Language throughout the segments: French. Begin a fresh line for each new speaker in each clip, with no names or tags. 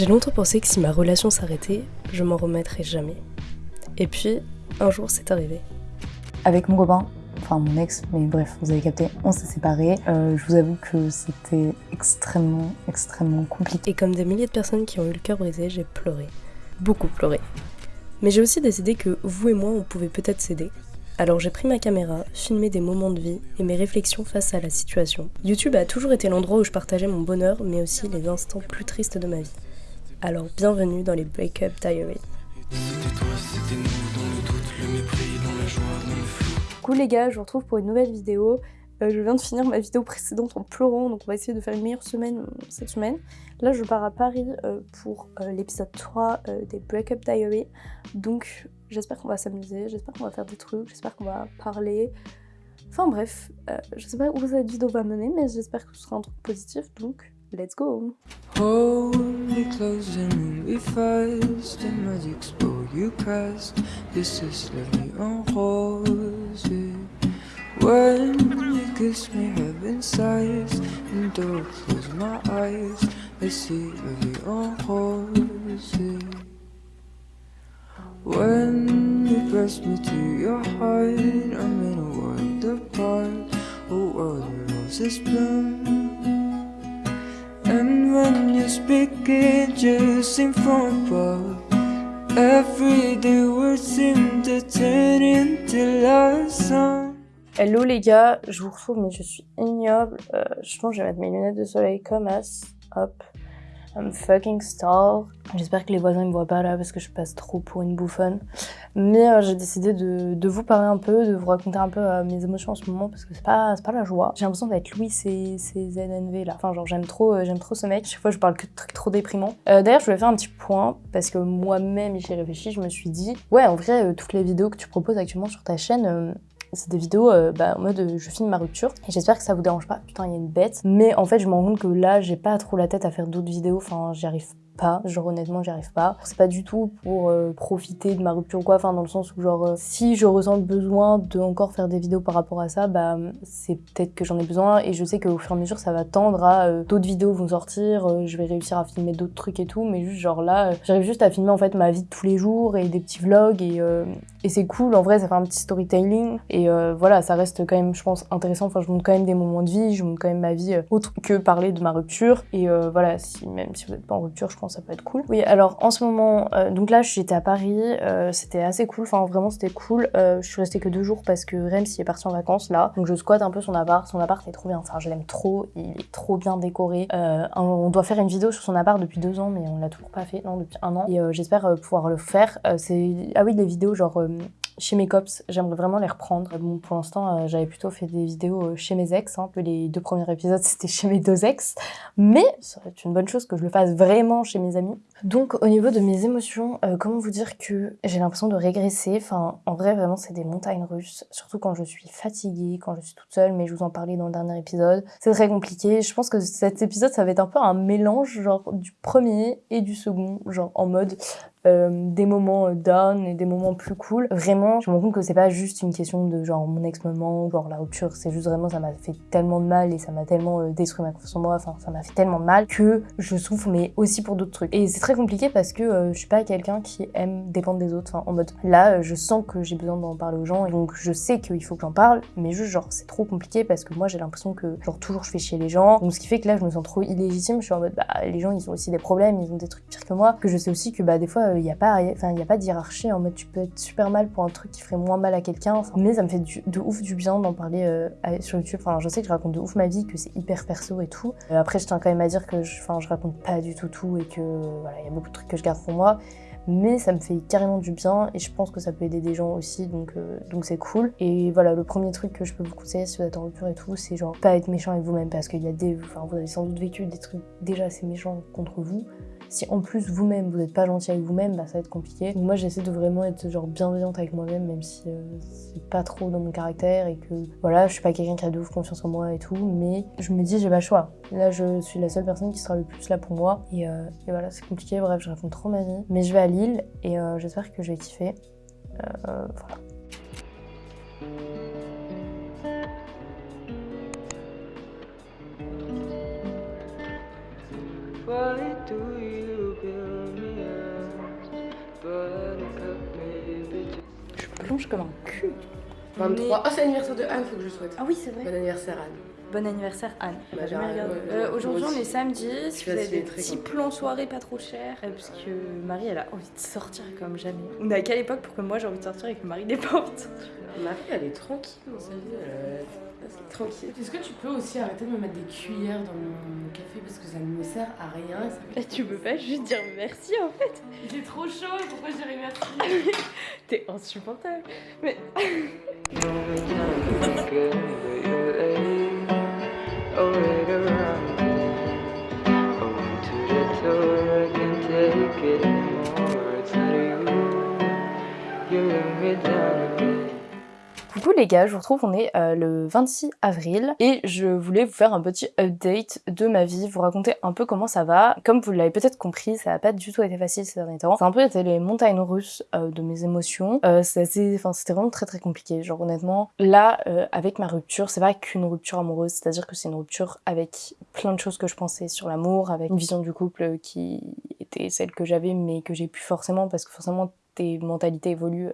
J'ai longtemps pensé que si ma relation s'arrêtait, je m'en remettrais jamais. Et puis, un jour, c'est arrivé.
Avec mon copain, enfin mon ex, mais bref, vous avez capté, on s'est séparés. Euh, je vous avoue que c'était extrêmement, extrêmement compliqué.
Et comme des milliers de personnes qui ont eu le cœur brisé, j'ai pleuré. Beaucoup pleuré. Mais j'ai aussi décidé que vous et moi, on pouvait peut-être s'aider. Alors j'ai pris ma caméra, filmé des moments de vie et mes réflexions face à la situation. YouTube a toujours été l'endroit où je partageais mon bonheur, mais aussi les instants plus tristes de ma vie. Alors bienvenue dans les Breakup Diary. Coucou les gars, je vous retrouve pour une nouvelle vidéo. Euh, je viens de finir ma vidéo précédente en pleurant, donc on va essayer de faire une meilleure semaine euh, cette semaine. Là, je pars à Paris euh, pour l'épisode 3 des Breakup Diary. Donc, j'espère qu'on va s'amuser, j'espère qu'on va faire des trucs, j'espère qu'on va parler. Enfin bref, je sais pas où cette vidéo va mener, mais j'espère que ce sera un truc positif, donc let's go. When you kiss me heaven sighs. And I close my eyes. I see en rose When you press me to your heart I'm in a world apart. A world where roses bloom And when you speak it just seems above Everyday words seem to turn into love songs Hello les gars, je vous retrouve mais je suis ignoble. Euh, je pense que je vais mettre mes lunettes de soleil comme as. Hop. I'm fucking star. J'espère que les voisins ne me voient pas là parce que je passe trop pour une bouffonne. Mais euh, j'ai décidé de, vous parler un peu, de vous raconter un peu euh, mes émotions en ce moment parce que c'est pas, pas la joie. J'ai l'impression d'être Louis et ZNV là. Enfin genre j'aime trop, j'aime trop ce mec. Chaque fois je parle que de trucs trop déprimants. D'ailleurs je voulais faire un petit point parce que moi-même j'y réfléchi, je me suis dit ouais en vrai toutes les vidéos que tu proposes actuellement sur ta chaîne c'est des vidéos euh, bah, en mode euh, je filme ma rupture et j'espère que ça vous dérange pas. Putain, il y a une bête. Mais en fait, je me rends compte que là, j'ai pas trop la tête à faire d'autres vidéos. Enfin, j'y arrive pas, genre honnêtement j'y arrive pas. C'est pas du tout pour euh, profiter de ma rupture ou quoi, enfin dans le sens où genre si je ressens le besoin de encore faire des vidéos par rapport à ça, bah c'est peut-être que j'en ai besoin et je sais qu'au fur et à mesure ça va tendre à d'autres vidéos vont sortir, je vais réussir à filmer d'autres trucs et tout, mais juste genre là j'arrive juste à filmer en fait ma vie de tous les jours et des petits vlogs et et c'est cool, en vrai, ça fait un petit storytelling. Et euh, voilà, ça reste quand même, je pense, intéressant. Enfin, je montre quand même des moments de vie, je montre quand même ma vie euh, autre que parler de ma rupture. Et euh, voilà, si, même si vous n'êtes pas en rupture, ça peut être cool. Oui, alors en ce moment, donc là, j'étais à Paris, c'était assez cool. Enfin, vraiment, c'était cool. je suis restée que deux jours parce que Rems est parti en vacances là. Donc je squatte un peu son appart. Son appart est trop bien. Enfin, je l'aime trop. Il est trop bien décoré. on doit faire une vidéo sur son appart depuis deux ans, mais on l'a toujours pas fait. Non, depuis un an. Et j'espère pouvoir le faire. c'est ah oui, des vidéos genre chez mes cops, j'aimerais vraiment les reprendre. Bon, pour l'instant, euh, j'avais plutôt fait des vidéos euh, chez mes ex. Hein. Les deux premiers épisodes, c'était chez mes deux ex. Mais ça être une bonne chose que je le fasse vraiment chez mes amis. Donc, au niveau de mes émotions, euh, comment vous dire que j'ai l'impression de régresser? Enfin, en vrai, vraiment, c'est des montagnes russes. Surtout quand je suis fatiguée, quand je suis toute seule. Mais je vous en parlais dans le dernier épisode. C'est très compliqué. Je pense que cet épisode, ça va être un peu un mélange, genre, du premier et du second. Genre, en mode, euh, des moments euh, down et des moments plus cool. Vraiment, je me rends compte que c'est pas juste une question de genre mon ex-maman, genre la rupture, c'est juste vraiment ça m'a fait tellement de mal et ça m'a tellement détruit ma confiance en moi, enfin ça m'a fait tellement mal que je souffre mais aussi pour d'autres trucs. Et c'est très compliqué parce que je suis pas quelqu'un qui aime dépendre des autres, enfin en mode là je sens que j'ai besoin d'en parler aux gens et donc je sais qu'il faut que j'en parle, mais juste genre c'est trop compliqué parce que moi j'ai l'impression que genre toujours je fais chier les gens, donc ce qui fait que là je me sens trop illégitime, je suis en mode bah les gens ils ont aussi des problèmes, ils ont des trucs pires que moi, que je sais aussi que bah des fois il n'y a pas enfin il y a pas de hiérarchie en mode tu peux être super mal pour un truc qui ferait moins mal à quelqu'un mais ça me fait de ouf du bien d'en parler euh, sur YouTube. Enfin je sais que je raconte de ouf ma vie que c'est hyper perso et tout. Euh, après je tiens quand même à dire que je je raconte pas du tout tout et que voilà il y a beaucoup de trucs que je garde pour moi mais ça me fait carrément du bien et je pense que ça peut aider des gens aussi donc euh, donc c'est cool. Et voilà le premier truc que je peux vous conseiller si vous êtes en rupture et tout c'est genre pas être méchant avec vous-même parce qu'il y a des enfin vous avez sans doute vécu des trucs déjà assez méchants contre vous si en plus vous-même vous n'êtes pas gentil avec vous-même, bah ça va être compliqué. moi j'essaie de vraiment être genre bienveillante avec moi-même, même si euh, c'est pas trop dans mon caractère et que voilà, je suis pas quelqu'un qui a de ouf confiance en moi et tout, mais je me dis j'ai pas le choix. Là je suis la seule personne qui sera le plus là pour moi et, euh, voilà c'est compliqué, bref je raconte trop ma vie. Mais je vais à Lille et euh, j'espère que je vais kiffer. voilà. Plonge comme un cul.
23. Ah, c'est l'anniversaire de Anne, faut que je souhaite.
Ah oui, c'est vrai.
Bon anniversaire, Anne.
Bon anniversaire Anne.
Bah.
Euh, Aujourd'hui on est samedi, si vous avez des petits plans soirée pas trop chers, euh, parce que Marie elle a envie de sortir comme jamais. On est à quelle époque pour que moi j'ai envie de sortir et que Marie les porte
Marie, elle est tranquille dans sa vie. Tranquille. Est-ce que tu peux aussi arrêter de me mettre des cuillères dans mon café parce que ça ne me sert à rien et ça me-
Eh, Tu peux pas juste dire merci en fait
Il est trop chaud, pourquoi je dirais merci?
T'es insupportable. Mais Coucou les gars, je vous retrouve, on est euh, le 26 avril et je voulais vous faire un petit update de ma vie, vous raconter un peu comment ça va. Comme vous l'avez peut-être compris, ça n'a pas du tout été facile ces derniers temps. A un peu été les montagnes russes euh, de mes émotions. Euh, c'est c'était vraiment très très compliqué. Genre honnêtement, là, euh, avec ma rupture, c'est pas qu'une rupture amoureuse, c'est-à-dire que c'est une rupture avec plein de choses que je pensais sur l'amour, avec une vision du couple qui était celle que j'avais mais que j'ai plus forcément parce que forcément tes mentalités évoluent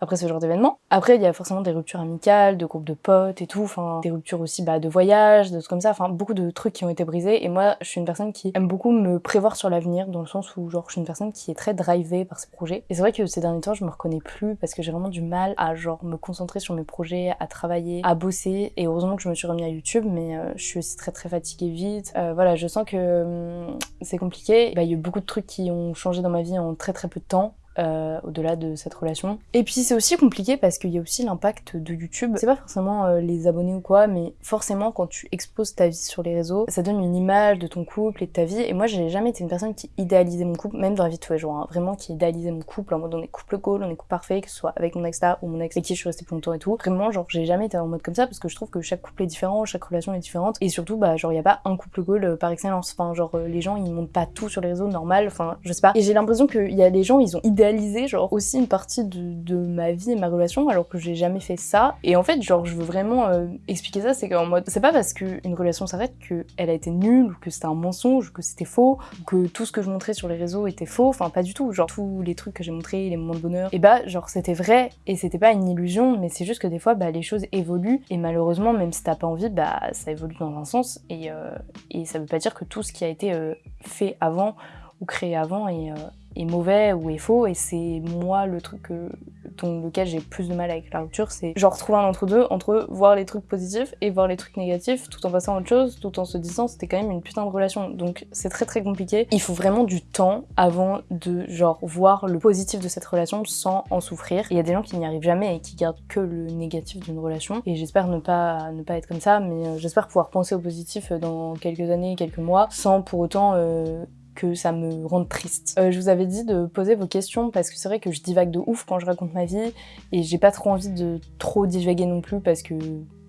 après ce genre d'événement. Après, il y a forcément des ruptures amicales, de groupes de potes et tout, enfin, des ruptures aussi bah, de voyage, de trucs comme ça, enfin, beaucoup de trucs qui ont été brisés. Et moi, je suis une personne qui aime beaucoup me prévoir sur l'avenir, dans le sens où, genre, je suis une personne qui est très drivée par ses projets. Et c'est vrai que ces derniers temps, je me reconnais plus parce que j'ai vraiment du mal à, genre, me concentrer sur mes projets, à travailler, à bosser. Et heureusement que je me suis remis à YouTube, mais euh, je suis aussi très très fatiguée vite. Euh, voilà, je sens que hum, c'est compliqué. Bah, Il y a eu beaucoup de trucs qui ont changé dans ma vie en très très peu de temps euh, au-delà de cette relation. Et puis c'est aussi compliqué parce qu'il y a aussi l'impact de YouTube. C'est pas forcément euh, les abonnés ou quoi, mais forcément quand tu exposes ta vie sur les réseaux, ça donne une image de ton couple et de ta vie. Et moi j'ai jamais été une personne qui idéalisait mon couple, même dans la vie de tous les jours, hein. vraiment qui idéalisait mon couple en mode on est couple goal, on est couple parfait, que ce soit avec mon ex là ou mon ex avec qui je suis restée plus longtemps et tout. Vraiment genre j'ai jamais été en mode comme ça parce que je trouve que chaque couple est différent, chaque relation est différente et surtout bah genre y a pas un couple goal euh, par excellence. Enfin genre les gens ils montent pas tout sur les réseaux normal, enfin je sais pas. Et j'ai l'impression qu'il y a des gens ils ont idéalisé genre aussi une partie de, de ma vie et ma relation alors que j'ai jamais fait ça. Et en fait genre je veux vraiment euh, expliquer ça, c'est qu'en mode c'est pas parce qu'une relation s'arrête qu'elle a été nulle ou que c'était un mensonge ou que c'était faux ou que tout ce que je montrais sur les réseaux était faux. Enfin pas du tout. Genre tous les trucs que j'ai montrés, les moments de bonheur, et bah genre c'était vrai et c'était pas une illusion mais c'est juste que des fois bah les choses évoluent et malheureusement même si t'as pas envie bah ça évolue dans un sens et, euh, et ça veut pas dire que tout ce qui a été euh, fait avant ou créé avant est, est mauvais ou est faux et c'est moi le truc euh, dont lequel j'ai plus de mal avec la rupture c'est genre trouver un entre deux entre voir les trucs positifs et voir les trucs négatifs tout en passant à autre chose tout en se disant c'était quand même une putain de relation. Donc c'est très très compliqué. Il faut vraiment du temps avant de genre voir le positif de cette relation sans en souffrir. Il y a des gens qui n'y arrivent jamais et qui gardent que le négatif d'une relation. Et j'espère ne pas ne pas être comme ça mais euh, j'espère pouvoir penser au positif dans quelques années quelques mois sans pour autant euh, que ça me rende triste. Euh, je vous avais dit de poser vos questions parce que c'est vrai que je divague de ouf quand je raconte ma vie et j'ai pas trop envie de trop divaguer non plus parce que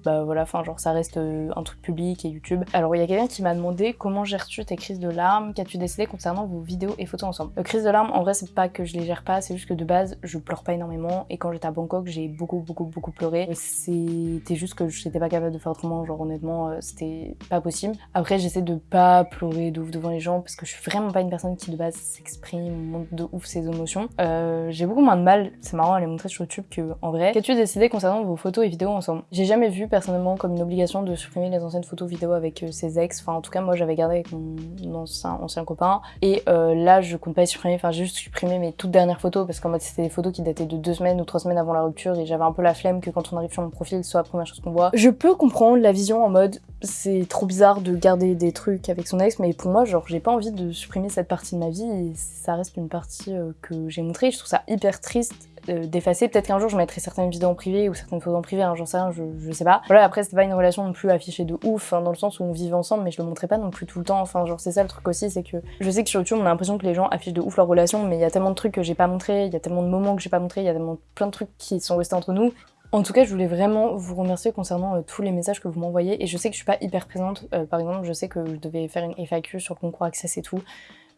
bah voilà, enfin genre ça reste euh, un truc public et YouTube. Alors il y a quelqu'un qui m'a demandé comment gères-tu tes crises de larmes, qu'as-tu décidé concernant vos vidéos et photos ensemble? Euh, crise de larmes, en vrai c'est pas que je les gère pas, c'est juste que de base je pleure pas énormément et quand j'étais à Bangkok j'ai beaucoup beaucoup beaucoup pleuré. C'était juste que j'étais pas capable de faire autrement, genre honnêtement euh, c'était pas possible. Après j'essaie de pas pleurer de ouf devant les gens parce que je suis vraiment pas une personne qui de base s'exprime, montre de ouf ses émotions. Euh, j'ai beaucoup moins de mal, c'est marrant à les montrer sur YouTube que en vrai. Qu'as-tu décidé concernant vos photos et vidéos ensemble? J'ai jamais vu personnellement comme une obligation de supprimer les anciennes photos vidéos avec euh, ses ex. Enfin, en tout cas, moi j'avais gardé avec mon ancien, copain. Et euh, là, je compte pas supprimer. Enfin, j'ai juste supprimé mes toutes dernières photos parce qu'en mode c'était des photos qui dataient de deux semaines ou trois semaines avant la rupture et j'avais un peu la flemme que quand on arrive sur mon profil, soit la première chose qu'on voit. Je peux comprendre la vision en mode c'est trop bizarre de garder des trucs avec son ex, mais pour moi, genre, j'ai pas envie de supprimer cette partie de ma vie et ça reste une partie euh, que j'ai montrée. Je trouve ça hyper triste d'effacer. Peut-être qu'un jour je mettrai certaines vidéos en privé ou certaines photos en privé, hein, j'en sais rien, je, je sais pas. Voilà, après c'était pas une relation non plus affichée de ouf, hein, dans le sens où on vivait ensemble, mais je le montrais pas non plus tout le temps. Enfin, genre c'est ça le truc aussi, c'est que je sais que sur YouTube on a l'impression que les gens affichent de ouf leur relation, mais il y a tellement de trucs que j'ai pas montré, il y a tellement de moments que j'ai pas montré, il y a tellement plein de trucs qui sont restés entre nous. En tout cas, je voulais vraiment vous remercier concernant euh, tous les messages que vous m'envoyez. Et je sais que je suis pas hyper présente. Euh, par exemple, je sais que je devais faire une FAQ sur concours Access et tout.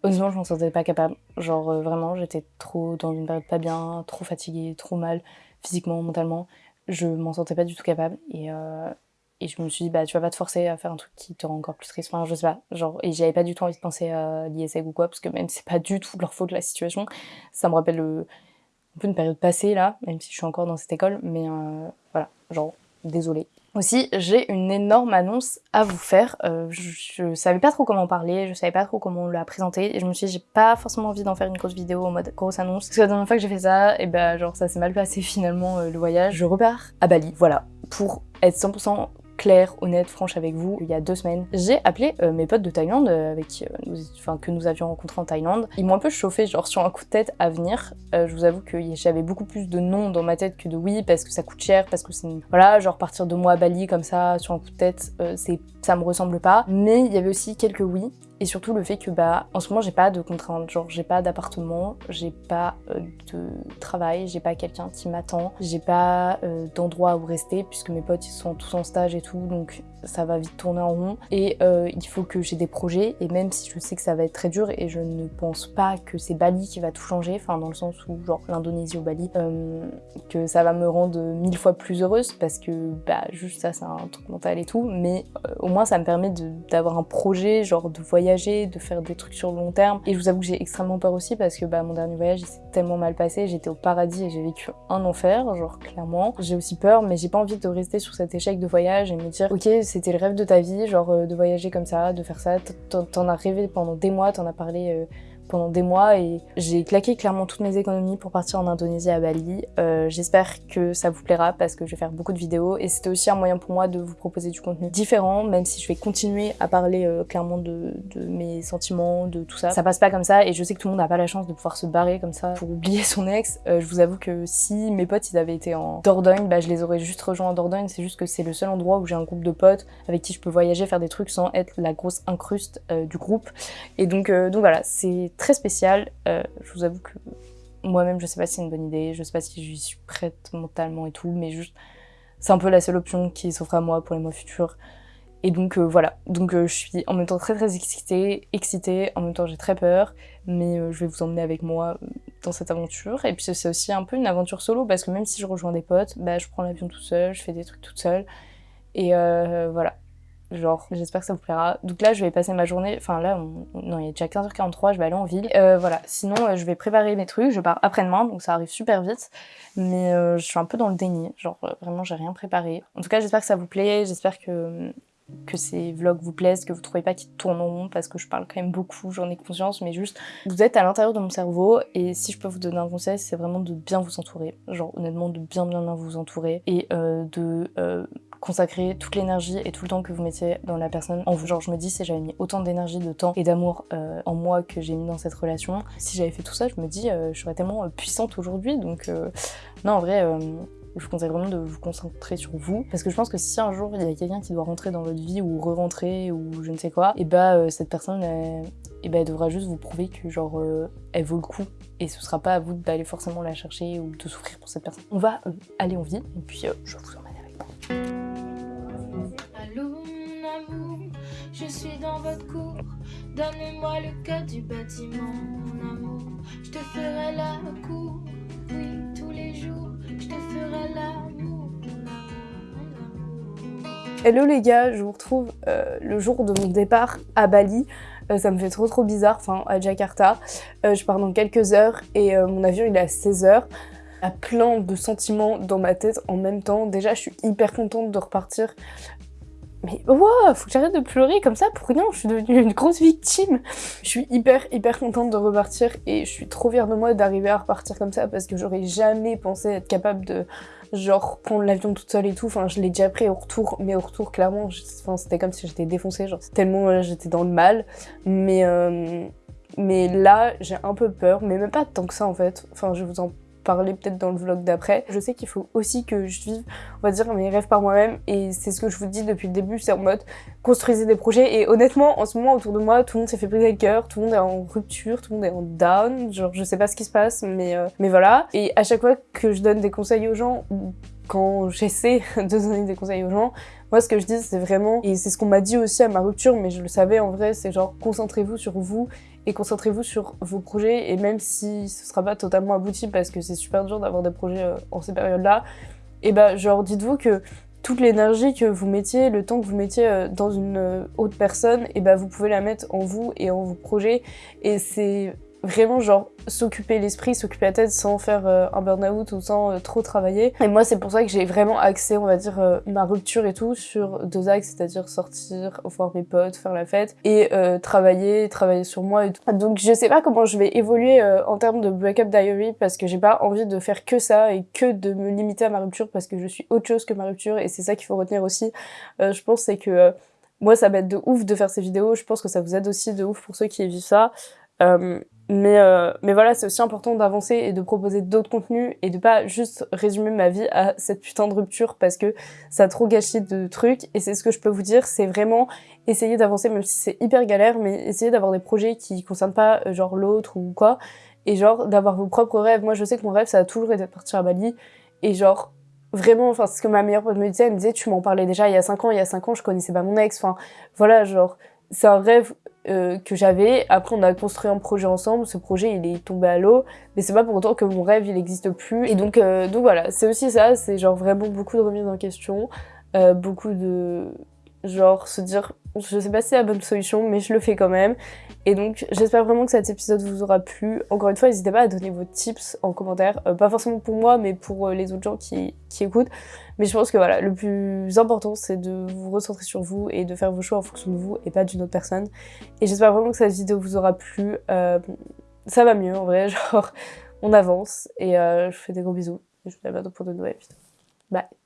Honnêtement, je m'en sentais pas capable. Genre, euh, vraiment, j'étais trop dans une période pas bien, trop fatiguée, trop mal, physiquement, mentalement. Je m'en sentais pas du tout capable. Et, euh, et je me suis dit, bah, tu vas pas te forcer à faire un truc qui te rend encore plus triste. Enfin, je sais pas. Genre, et j'avais pas du tout envie de penser à l'ISEG ou quoi, parce que même c'est pas du tout leur faute la situation, ça me rappelle un peu une période passée là, même si je suis encore dans cette école, mais euh, voilà, genre, désolée. Aussi, j'ai une énorme annonce à vous faire. Euh, je, savais pas trop comment parler, je savais pas trop comment la présenter, et je me suis dit, j'ai pas forcément envie d'en faire une grosse vidéo en mode grosse annonce. Parce que la dernière fois que j'ai fait ça, et ben genre ça s'est mal passé finalement le voyage. Je repars à Bali, voilà, pour être 100% claire, honnête, franche avec vous, il y a deux semaines, j'ai appelé euh, mes potes de Thaïlande, euh, avec, euh, nous, que nous avions rencontrés en Thaïlande. Ils m'ont un peu chauffé, genre sur un coup de tête à venir. je vous avoue que j'avais beaucoup plus de non dans ma tête que de oui, parce que ça coûte cher, parce que c'est... Voilà, genre partir de moi à Bali comme ça, sur un coup de tête, c'est ça me ressemble pas. Mais il y avait aussi quelques oui et surtout le fait que bah en ce moment j'ai pas de contraintes, genre j'ai pas d'appartement, j'ai pas euh, de travail, j'ai pas quelqu'un qui m'attend, j'ai pas euh, d'endroit où rester puisque mes potes ils sont tous en stage et tout. Donc ça va vite tourner en rond et euh, il faut que j'ai des projets et même si je sais que ça va être très dur et je ne pense pas que c'est Bali qui va tout changer, enfin dans le sens où genre l'Indonésie ou Bali, que ça va me rendre mille fois plus heureuse parce que bah juste ça c'est un truc mental et tout mais au moins ça me permet d'avoir un projet genre de voyage de faire des trucs sur le long terme. Et je vous avoue que j'ai extrêmement peur aussi parce que bah, mon dernier voyage il s'est tellement mal passé, j'étais au paradis et j'ai vécu un enfer, genre clairement. J'ai aussi peur mais j'ai pas envie de rester sur cet échec de voyage et me dire ok c'était le rêve de ta vie, genre euh, de voyager comme ça, de faire ça, t'en as rêvé pendant des mois, t'en as parlé euh, pendant des mois et j'ai claqué clairement toutes mes économies pour partir en Indonésie à Bali. Euh, J'espère que ça vous plaira parce que je vais faire beaucoup de vidéos et c'était aussi un moyen pour moi de vous proposer du contenu différent, même si je vais continuer à parler euh, clairement de, mes sentiments, de tout ça. Ça passe pas comme ça et je sais que tout le monde n'a pas la chance de pouvoir se barrer comme ça pour oublier son ex. Euh, je vous avoue que si mes potes ils avaient été en Dordogne, bah je les aurais juste rejoints en Dordogne. C'est juste que c'est le seul endroit où j'ai un groupe de potes avec qui je peux voyager, faire des trucs sans être la grosse incruste du groupe. Et donc, donc voilà, c'est très spécial. Euh, je vous avoue que moi-même, je sais pas si c'est une bonne idée, je sais pas si je suis prête mentalement et tout, mais juste, c'est un peu la seule option qui s'offre à moi pour les mois futurs. Et donc euh, voilà, donc euh, je suis en même temps très très excitée, excitée, en même temps j'ai très peur, mais je vais vous emmener avec moi dans cette aventure. Et puis c'est aussi un peu une aventure solo, parce que même si je rejoins des potes, bah, je prends l'avion tout seul, je fais des trucs toute seule. Et voilà, genre j'espère que ça vous plaira. Donc là je vais passer ma journée, enfin là non il est déjà 15h43, je vais aller en ville. Euh, voilà, sinon euh, je vais préparer mes trucs, je pars après-demain donc ça arrive super vite. Mais euh, je suis un peu dans le déni, genre vraiment j'ai rien préparé. En tout cas j'espère que ça vous plaît, j'espère que que ces vlogs vous plaisent, que vous trouvez pas qu'ils tournent rond parce que je parle quand même beaucoup, j'en ai conscience, mais juste vous êtes à l'intérieur de mon cerveau et si je peux vous donner un conseil, c'est vraiment de bien vous entourer, genre honnêtement de bien bien bien vous entourer et de consacrer toute l'énergie et tout le temps que vous mettiez dans la personne en vous. Genre je me dis si j'avais mis autant d'énergie, de temps et d'amour euh, en moi que j'ai mis dans cette relation, si j'avais fait tout ça, je me dis euh, je serais tellement euh, puissante aujourd'hui. Donc non en vrai je vous conseille vraiment de vous concentrer sur vous parce que je pense que si un jour il y a quelqu'un qui doit rentrer dans votre vie ou re-rentrer ou je ne sais quoi, et bah cette personne elle, et bah, elle devra juste vous prouver que genre elle vaut le coup et ce sera pas à vous d'aller forcément la chercher ou de souffrir pour cette personne. On va aller en ville et puis je vous emmène avec moi. Je suis dans votre cour. Donnez-moi le code du bâtiment, mon amour. Je te ferai la cour, oui, tous les jours. Je te ferai l'amour, Hello les gars, je vous retrouve euh, le jour de mon départ à Bali. Euh, ça me fait trop trop bizarre, enfin à Jakarta. Euh, je pars dans quelques heures et mon avion il est à 16h a plein de sentiments dans ma tête en même temps. Déjà, je suis hyper contente de repartir mais wow, faut que j'arrête de pleurer comme ça pour rien, je suis devenue une grosse victime. Je suis hyper hyper contente de repartir et je suis trop fière de moi d'arriver à repartir comme ça parce que j'aurais jamais pensé être capable de genre prendre l'avion toute seule et tout. Enfin, je l'ai déjà pris au retour, mais au retour clairement, c'était comme si j'étais défoncée, genre tellement euh, j'étais dans le mal. Mais euh, mais là, j'ai un peu peur, mais même pas tant que ça en fait. Enfin, je vous en parler peut-être dans le vlog d'après. Je sais qu'il faut aussi que je vive, on va dire, mes rêves par moi-même et c'est ce que je vous dis depuis le début, c'est en mode construisez des projets et honnêtement, en ce moment autour de moi, tout le monde s'est fait briser le cœur, tout le monde est en rupture, tout le monde est en down, genre je sais pas ce qui se passe, mais, euh, mais voilà. Et à chaque fois que je donne des conseils aux gens, quand j'essaie de donner des conseils aux gens, moi, ce que je dis, c'est vraiment, et c'est ce qu'on m'a dit aussi à ma rupture, mais je le savais en vrai, c'est genre concentrez-vous sur vous et concentrez-vous sur vos projets et même si ce sera pas totalement abouti parce que c'est super dur d'avoir des projets euh, en ces périodes-là, et bah genre dites-vous que toute l'énergie que vous mettiez, le temps que vous mettiez dans une autre personne, et bah vous pouvez la mettre en vous et en vos projets. Et c'est vraiment genre s'occuper l'esprit, s'occuper la tête sans faire euh, un burn-out ou sans euh, trop travailler. Et moi c'est pour ça que j'ai vraiment axé on va dire euh, ma rupture et tout sur deux axes, c'est-à-dire sortir, voir mes potes, faire la fête et travailler, travailler sur moi et tout. Donc je sais pas comment je vais évoluer en termes de breakup diary parce que j'ai pas envie de faire que ça et que de me limiter à ma rupture parce que je suis autre chose que ma rupture et c'est ça qu'il faut retenir aussi. je pense c'est que moi ça m'aide de ouf de faire ces vidéos, je pense que ça vous aide aussi de ouf pour ceux qui vivent ça. Mais, euh, mais voilà, c'est aussi important d'avancer et de proposer d'autres contenus et de pas juste résumer ma vie à cette putain de rupture parce que ça a trop gâché de trucs. Et c'est ce que je peux vous dire, c'est vraiment essayer d'avancer, même si c'est hyper galère, mais essayer d'avoir des projets qui concernent pas euh, genre l'autre ou quoi. Et genre d'avoir vos propres rêves. Moi, je sais que mon rêve, ça a toujours été de partir à Bali. Et genre, vraiment, enfin, c'est ce que ma meilleure pote me disait, elle me disait, tu m'en parlais déjà il y a 5 ans, il y a 5 ans, je connaissais pas mon ex. Enfin, voilà, genre, c'est un rêve euh, que j'avais. Après, on a construit un projet ensemble. Ce projet, il est tombé à l'eau. Mais c'est pas pour autant que mon rêve, il n'existe plus. Et donc, euh, donc voilà, c'est aussi ça. C'est genre vraiment beaucoup de remise en question. Euh, beaucoup de... Genre se dire, je sais pas si c'est la bonne solution, mais je le fais quand même. Et donc, j'espère vraiment que cet épisode vous aura plu. Encore une fois, n'hésitez pas à donner vos tips en commentaire. Euh, pas forcément pour moi, mais pour euh, les autres gens qui, qui, écoutent. Mais je pense que voilà, le plus important, c'est de vous recentrer sur vous et de faire vos choix en fonction de vous et pas d'une autre personne. Et j'espère vraiment que cette vidéo vous aura plu. Euh, ça va mieux, en vrai. Genre, on avance. Et je vous fais des gros bisous. Et je vous dis à bientôt pour de nouvelles vidéos. Bye